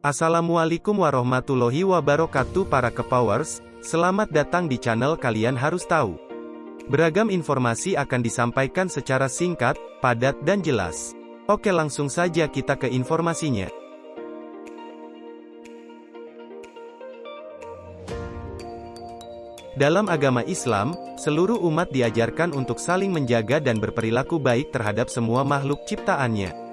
Assalamualaikum warahmatullahi wabarakatuh para kepowers, selamat datang di channel kalian harus tahu. Beragam informasi akan disampaikan secara singkat, padat dan jelas. Oke langsung saja kita ke informasinya. Dalam agama Islam, seluruh umat diajarkan untuk saling menjaga dan berperilaku baik terhadap semua makhluk ciptaannya.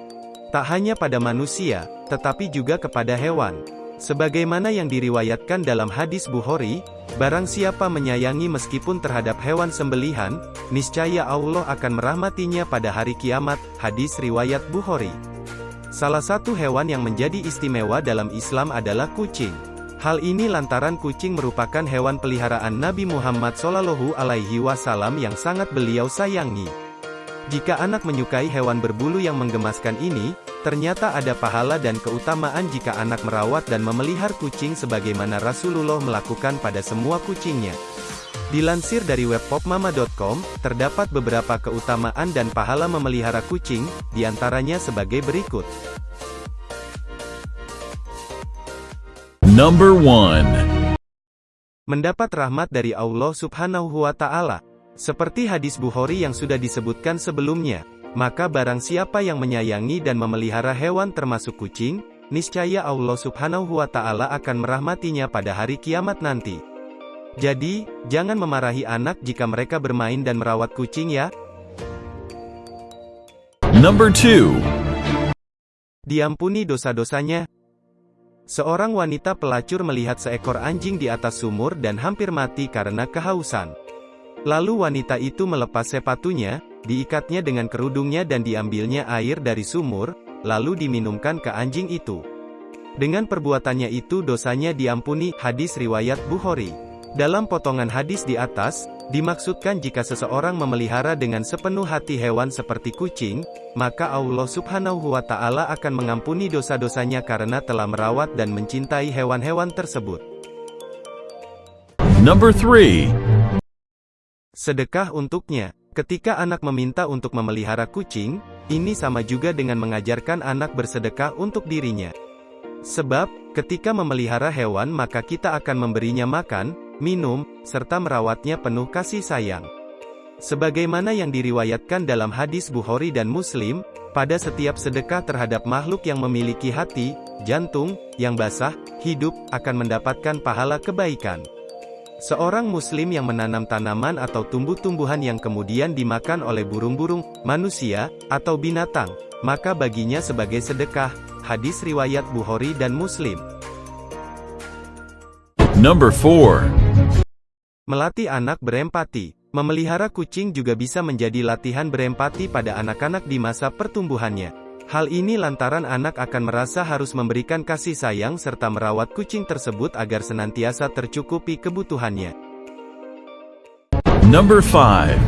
Tak hanya pada manusia, tetapi juga kepada hewan. Sebagaimana yang diriwayatkan dalam hadis Bukhari, barang siapa menyayangi meskipun terhadap hewan sembelihan, niscaya Allah akan merahmatinya pada hari kiamat, hadis riwayat Bukhari. Salah satu hewan yang menjadi istimewa dalam Islam adalah kucing. Hal ini lantaran kucing merupakan hewan peliharaan Nabi Muhammad SAW yang sangat beliau sayangi. Jika anak menyukai hewan berbulu yang menggemaskan ini, ternyata ada pahala dan keutamaan jika anak merawat dan memelihara kucing sebagaimana Rasulullah melakukan pada semua kucingnya. Dilansir dari web popmama.com, terdapat beberapa keutamaan dan pahala memelihara kucing, di antaranya sebagai berikut. Number 1. Mendapat rahmat dari Allah subhanahu wa ta'ala. Seperti hadis Bukhari yang sudah disebutkan sebelumnya, maka barang siapa yang menyayangi dan memelihara hewan termasuk kucing, niscaya Allah subhanahu wa ta'ala akan merahmatinya pada hari kiamat nanti. Jadi, jangan memarahi anak jika mereka bermain dan merawat kucing ya. Number 2. Diampuni dosa-dosanya. Seorang wanita pelacur melihat seekor anjing di atas sumur dan hampir mati karena kehausan. Lalu wanita itu melepas sepatunya, diikatnya dengan kerudungnya dan diambilnya air dari sumur, lalu diminumkan ke anjing itu. Dengan perbuatannya itu dosanya diampuni, hadis riwayat Bukhari. Dalam potongan hadis di atas, dimaksudkan jika seseorang memelihara dengan sepenuh hati hewan seperti kucing, maka Allah subhanahu wa ta'ala akan mengampuni dosa-dosanya karena telah merawat dan mencintai hewan-hewan tersebut. Number 3. Sedekah untuknya. Ketika anak meminta untuk memelihara kucing, ini sama juga dengan mengajarkan anak bersedekah untuk dirinya. Sebab, ketika memelihara hewan maka kita akan memberinya makan, minum, serta merawatnya penuh kasih sayang. Sebagaimana yang diriwayatkan dalam hadis Bukhari dan Muslim, pada setiap sedekah terhadap makhluk yang memiliki hati, jantung, yang basah, hidup, akan mendapatkan pahala kebaikan. Seorang muslim yang menanam tanaman atau tumbuh-tumbuhan yang kemudian dimakan oleh burung-burung, manusia, atau binatang, maka baginya sebagai sedekah. Hadis riwayat Bukhari dan Muslim. Number 4. Melatih anak berempati. Memelihara kucing juga bisa menjadi latihan berempati pada anak-anak di masa pertumbuhannya. Hal ini lantaran anak akan merasa harus memberikan kasih sayang serta merawat kucing tersebut agar senantiasa tercukupi kebutuhannya. Number 5.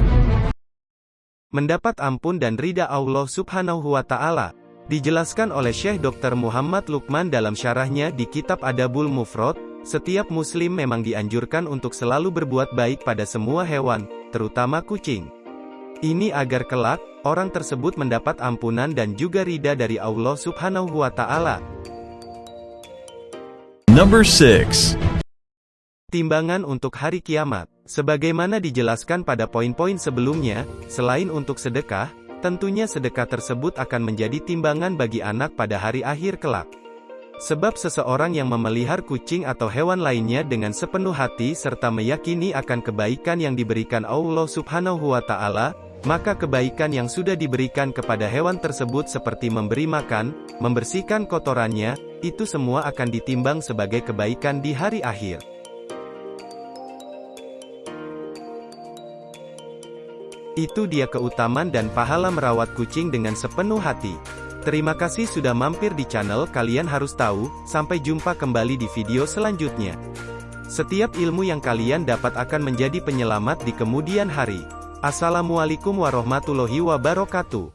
Mendapat ampun dan ridha Allah subhanahu wa ta'ala. Dijelaskan oleh Syekh Dr. Muhammad Lukman dalam syarahnya di kitab Adabul Mufrod, setiap muslim memang dianjurkan untuk selalu berbuat baik pada semua hewan, terutama kucing. Ini agar kelak, orang tersebut mendapat ampunan dan juga ridha dari Allah subhanahu wa ta'ala. Number 6. Timbangan untuk hari kiamat. Sebagaimana dijelaskan pada poin-poin sebelumnya, selain untuk sedekah, tentunya sedekah tersebut akan menjadi timbangan bagi anak pada hari akhir kelak. Sebab seseorang yang memelihara kucing atau hewan lainnya dengan sepenuh hati serta meyakini akan kebaikan yang diberikan Allah subhanahu wa ta'ala, maka kebaikan yang sudah diberikan kepada hewan tersebut seperti memberi makan, membersihkan kotorannya, itu semua akan ditimbang sebagai kebaikan di hari akhir. Itu dia keutamaan dan pahala merawat kucing dengan sepenuh hati. Terima kasih sudah mampir di channel kalian harus tahu, sampai jumpa kembali di video selanjutnya. Setiap ilmu yang kalian dapat akan menjadi penyelamat di kemudian hari. Assalamualaikum warahmatullahi wabarakatuh.